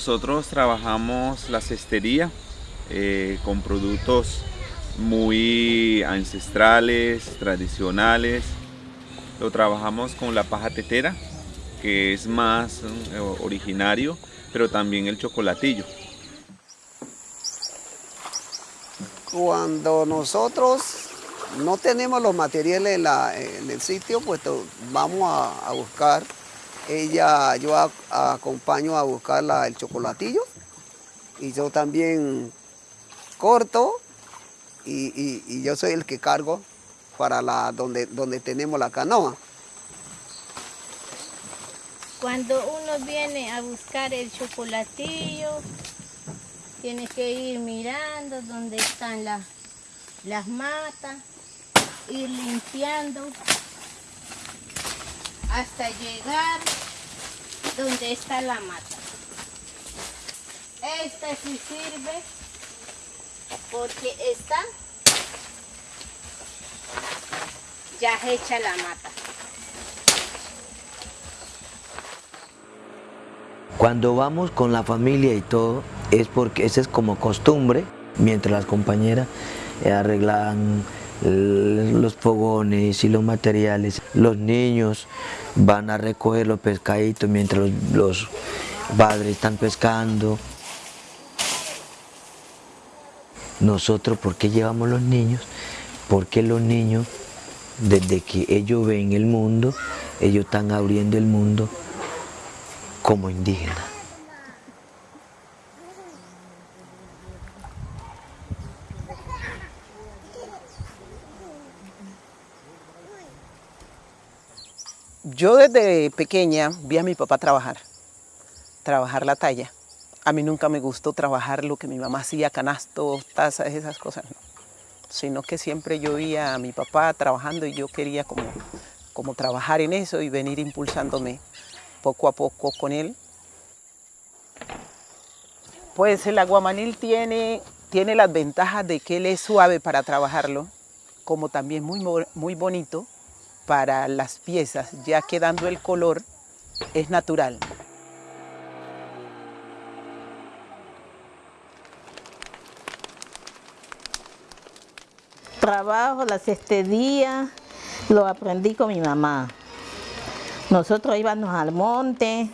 Nosotros trabajamos la cestería eh, con productos muy ancestrales, tradicionales. Lo trabajamos con la paja tetera, que es más eh, originario, pero también el chocolatillo. Cuando nosotros no tenemos los materiales en, el sitio, pues vamos a, buscar. Ella, yo acompaño a buscar el chocolatillo y yo también corto y, yo soy el que cargo para la donde, donde tenemos la canoa. Cuando uno viene a buscar el chocolatillo, tiene que ir mirando dónde están las, las matas, ir limpiando hasta llegar donde está la mata. Este sí sirve porque está ya hecha la mata. Cuando vamos con la familia y todo, es porque esa es como costumbre, mientras las compañeras arreglan los fogones y los materiales. Los niños van a recoger los pescaditos mientras los, padres están pescando. Nosotros, ¿por qué llevamos los niños? Porque los niños, desde que ellos ven el mundo, ellos están abriendo el mundo como indígenas. Yo desde pequeña vi a mi papá trabajar, trabajar la talla. A mí nunca me gustó trabajar lo que mi mamá hacía, canastos, tazas, esas cosas, no. Sino que siempre yo veía a mi papá trabajando y yo quería como, como trabajar en eso y venir impulsándome poco a poco con él. Pues el aguamanil tiene, tiene las ventajas de que él es suave para trabajarlo, como también muy, muy bonito para las piezas, ya que dando el color es natural. trabajo, la cestería, lo aprendí con mi mamá. Nosotros íbamos al monte,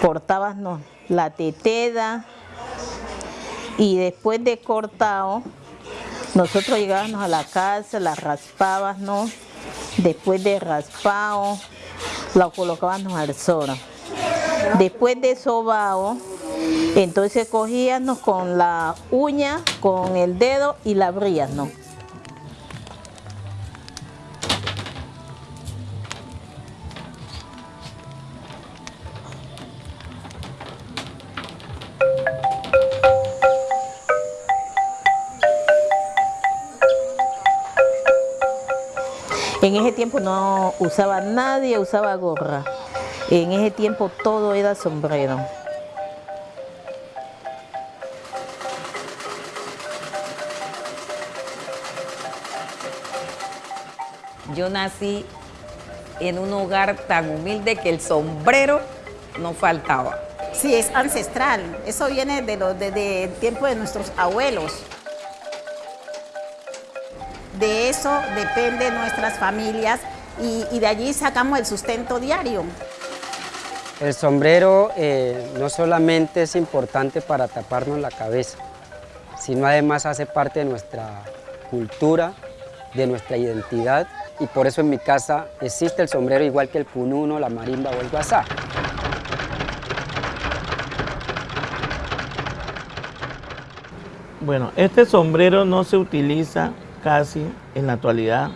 cortábamos la teteda y después de cortado, nosotros llegábamos a la casa, la raspábamos, después de raspado, la colocábamos al sol. Después de sobao, entonces cogíamos con la uña, con el dedo y la abríamos. En ese tiempo no usaba nadie, usaba gorra. En ese tiempo todo era sombrero. Yo nací en un hogar tan humilde que el sombrero no faltaba. Sí, es ancestral. Eso viene de lo, desde el tiempo de nuestros abuelos. De eso depende nuestras familias y, de allí sacamos el sustento diario. El sombrero eh, no solamente es importante para taparnos la cabeza, sino además hace parte de nuestra cultura, de nuestra identidad y por eso en mi casa existe el sombrero igual que el pununo, la marimba o el guasá. Bueno, este sombrero no se utiliza casi en la actualidad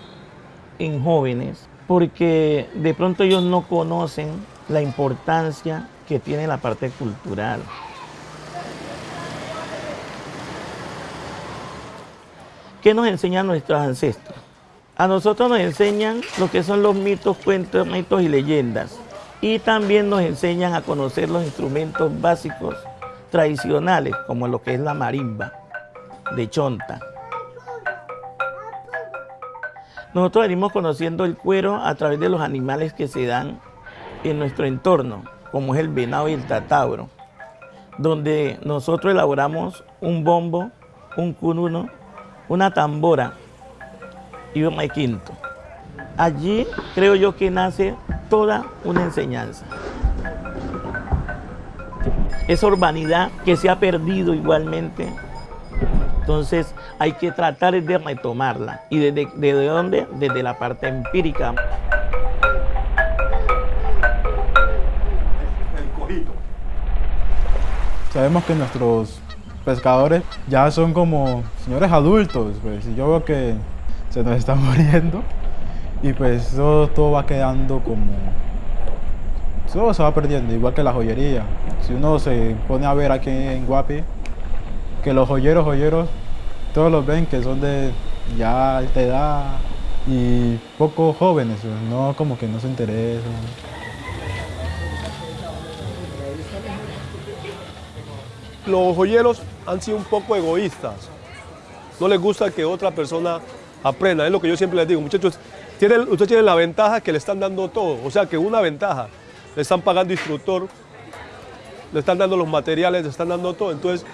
en jóvenes porque de pronto ellos no conocen la importancia que tiene la parte cultural. ¿Qué nos enseñan nuestros ancestros? A nosotros nos enseñan lo que son los mitos, cuentos, mitos y leyendas. Y también nos enseñan a conocer los instrumentos básicos tradicionales, como lo que es la marimba de chonta. Nosotros venimos conociendo el cuero a través de los animales que se dan en nuestro entorno, como es el venado y el tatauro. donde nosotros elaboramos un bombo, un cununo, una tambora y un requinto. Allí creo yo que nace toda una enseñanza. Esa urbanidad que se ha perdido igualmente, entonces hay que tratar de retomarla. ¿Y desde, desde dónde? Desde la parte empírica. Sabemos que nuestros pescadores ya son como señores adultos, pues, y yo veo que se nos están muriendo y pues todo, todo va quedando como... Todo se va perdiendo, igual que la joyería. Si uno se pone a ver aquí en Guapi, que los joyeros, joyeros, todos los ven que son de ya alta edad y poco jóvenes, pues, no como que no se interesan. los joyeros han sido un poco egoístas. No les gusta que otra persona aprenda. Es lo que yo siempre les digo, muchachos, tienen, ustedes tienen la ventaja que le están dando todo. O sea, que una ventaja. Le están pagando instructor, le están dando los materiales, le están dando todo. Entonces,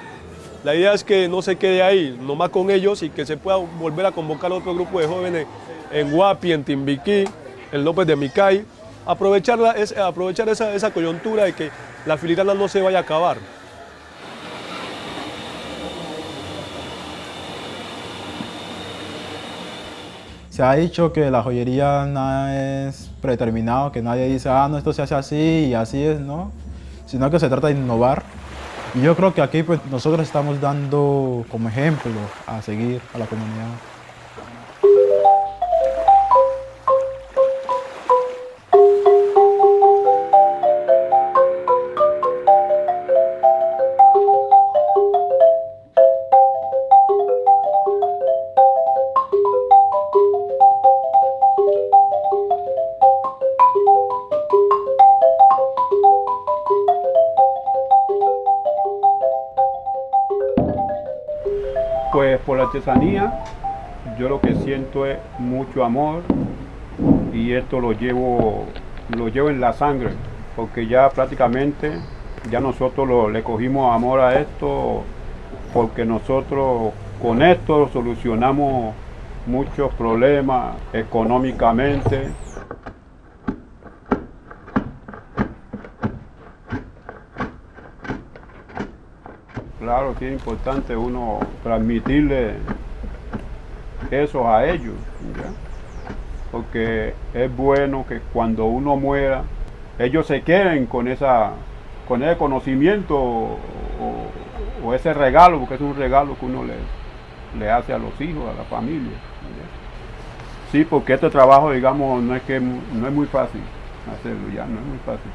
la idea es que no se quede ahí, nomás con ellos y que se pueda volver a convocar otro grupo de jóvenes en Guapi, en Timbiquí, en López de Micay. Aprovecharla, es, aprovechar esa, esa coyuntura de que la filigrana no se vaya a acabar. Se ha dicho que la joyería nada es predeterminado, que nadie dice, ah, no, esto se hace así y así es, ¿no? Sino que se trata de innovar. Y yo creo que aquí pues, nosotros estamos dando como ejemplo a seguir a la comunidad. Por la artesanía yo lo que siento es mucho amor y esto lo llevo, lo llevo en la sangre porque ya prácticamente ya nosotros lo- le cogimos amor a esto porque nosotros con esto solucionamos muchos problemas económicamente. Claro que es importante uno transmitirle eso a ellos, porque es bueno que cuando uno muera, ellos se queden con, esa, con ese conocimiento o, ese regalo, porque es un regalo que uno le, le hace a los hijos, a la familia. Sí, porque este trabajo, digamos, no es que no es muy fácil hacerlo, ya no es muy fácil.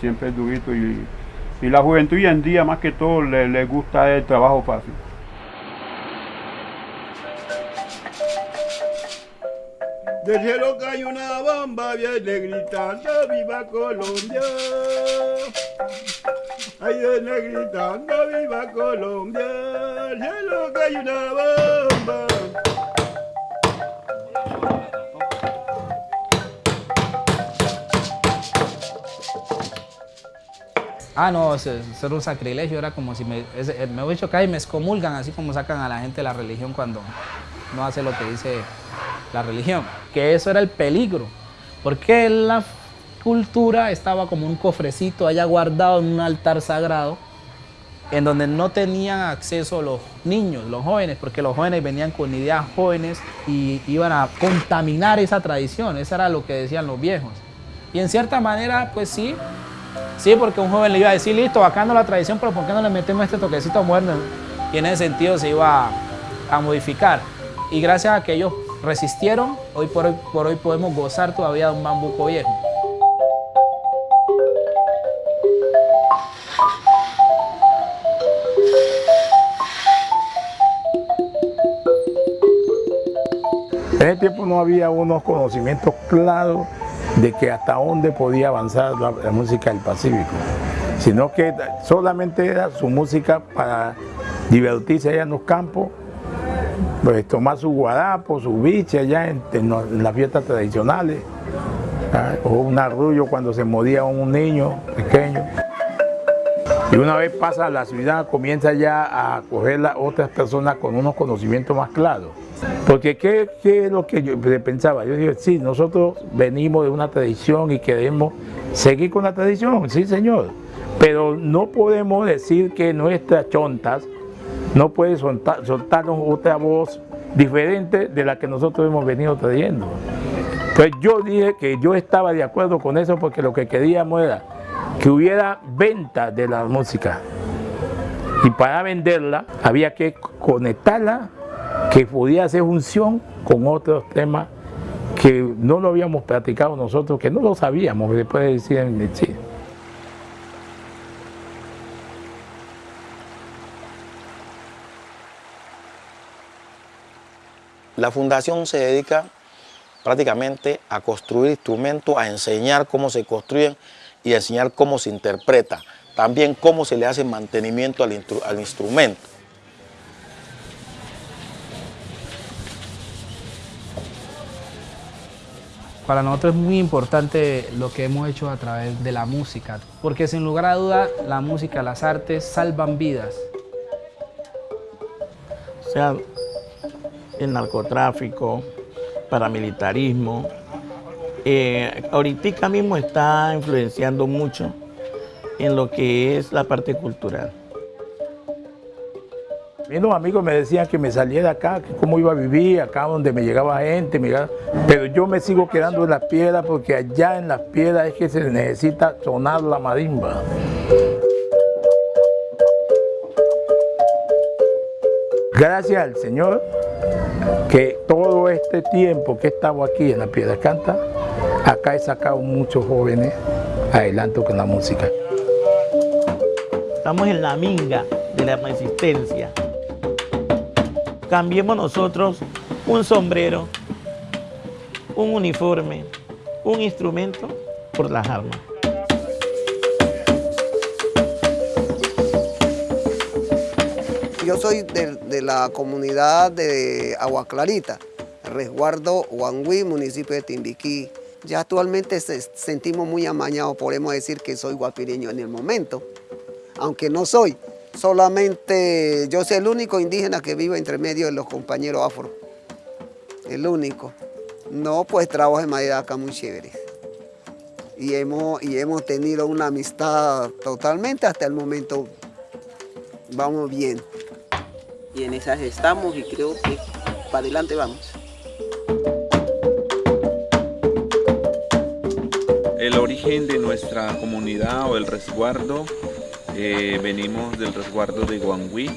Siempre es durito y, y la juventud hoy en día más que todo le, le gusta el trabajo fácil. Del cielo cae una bomba, viene gritando, viva Colombia. Ahí viene gritando, viva Colombia. Del cielo cae una bomba. Ah, no, era un sacrilegio, era como si me, ese- me dicho que ahí me excomulgan, así como sacan a la gente de la religión cuando no hace lo que dice la religión. Que eso era el peligro, porque la cultura estaba como un cofrecito allá guardado en un altar sagrado, en donde no tenían acceso los niños, los jóvenes, porque los jóvenes venían con ideas jóvenes y iban a contaminar esa tradición, eso era lo que decían los viejos. Y en cierta manera, pues sí, Sí, porque un joven le iba a decir, listo, bacano la tradición, pero ¿por qué no le metemos este toquecito moderno? Y en ese sentido se iba a, modificar. Y gracias a que ellos resistieron, hoy por, hoy por hoy podemos gozar todavía de un bambuco viejo. En ese tiempo no había unos conocimientos claros de que hasta dónde podía avanzar la, música del Pacífico, sino que solamente era su música para divertirse allá en los campos, pues tomar su guarapo, su biche allá en, en las fiestas tradicionales, o un arrullo cuando se moría un niño pequeño. Y una vez pasa la ciudad, comienza ya a coger a otras personas con unos conocimientos más claros. Porque ¿qué, qué es lo que yo pensaba? Yo dije, sí, nosotros venimos de una tradición y queremos seguir con la tradición, sí señor. Pero no podemos decir que nuestras chontas no pueden soltar, soltarnos otra voz diferente de la que nosotros hemos venido trayendo. Pues yo dije que yo estaba de acuerdo con eso porque lo que queríamos era que hubiera venta de la música. Y para venderla había que conectarla, que podía hacer función con otros temas que no lo habíamos practicado nosotros, que no lo sabíamos, después de decir en sí. La fundación se dedica prácticamente a construir instrumentos, a enseñar cómo se construyen y a enseñar cómo se interpreta. También cómo se le hace mantenimiento al instrumento. Para nosotros es muy importante lo que hemos hecho a través de la música, porque sin lugar a duda la música, las artes salvan vidas. O sea, el narcotráfico, paramilitarismo. Eh, ahorita mismo está influenciando mucho en lo que es la parte cultural. Mis amigos me decían que me saliera acá, que cómo iba a vivir, acá donde me llegaba gente, pero yo me sigo quedando en las piedras porque allá en las piedras es que se necesita sonar la marimba. Gracias al Señor que todo este tiempo que he estado aquí en la Piedra Canta, acá he sacado muchos jóvenes adelante con la música. Estamos en la minga de la resistencia. Cambiemos nosotros un sombrero, un uniforme, un instrumento por las armas. Yo soy de, la comunidad de Agua Clarita, resguardo Huangui, municipio de Timbiquí. Ya actualmente se, sentimos muy amañados, podemos decir que soy guapireño en el momento, aunque no soy. Solamente yo soy el único indígena que vive entre medio de los compañeros afro. El único. No, pues trabajo en madera acá muy chévere. Y hemos, y hemos tenido una amistad totalmente hasta el momento. Vamos bien y en esas estamos y creo que para adelante vamos. El origen de nuestra comunidad o el resguardo, eh, venimos del resguardo de Guangui.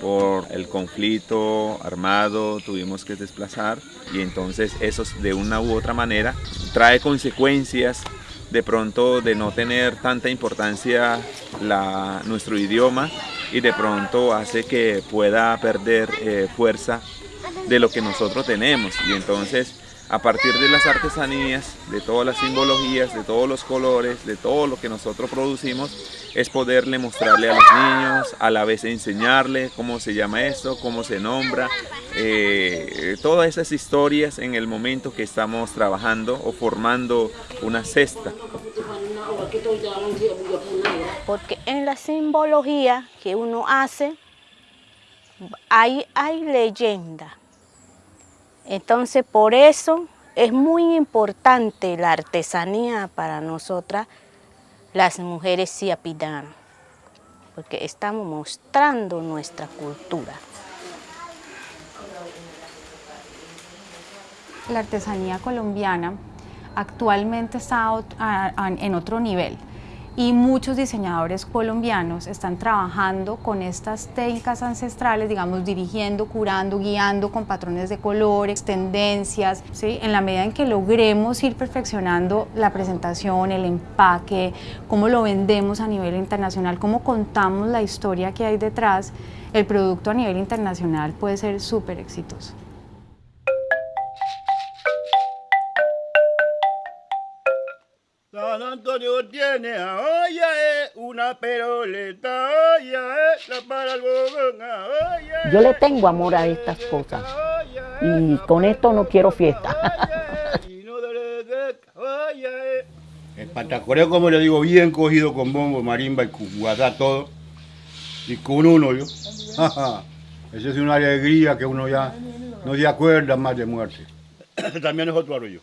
Por el conflicto armado tuvimos que desplazar y entonces eso de una u otra manera trae consecuencias de pronto de no tener tanta importancia la, nuestro idioma y de pronto hace que pueda perder eh, fuerza de lo que nosotros tenemos y entonces a partir de las artesanías, de todas las simbologías, de todos los colores, de todo lo que nosotros producimos, es poderle mostrarle a los niños, a la vez enseñarle cómo se llama esto, cómo se nombra, eh, todas esas historias en el momento que estamos trabajando o formando una cesta. Porque en la simbología que uno hace, hay, hay leyenda. Entonces, por eso es muy importante la artesanía para nosotras, las mujeres siapidanas, porque estamos mostrando nuestra cultura. La artesanía colombiana actualmente está en otro nivel y muchos diseñadores colombianos están trabajando con estas técnicas ancestrales, digamos, dirigiendo, curando, guiando con patrones de colores, tendencias, ¿sí? en la medida en que logremos ir perfeccionando la presentación, el empaque, cómo lo vendemos a nivel internacional, cómo contamos la historia que hay detrás, el producto a nivel internacional puede ser súper exitoso. San Antonio tiene a eh, una peroleta, olla, eh, la para el bogón, olla, Yo le tengo amor a estas cosas y con esto no quiero fiesta. En Patacoreo, como le digo, bien cogido con bombo, marimba y guazá todo. Y con uno yo. Esa es una alegría que uno ya no se acuerda más de muerte. También es otro arroyo.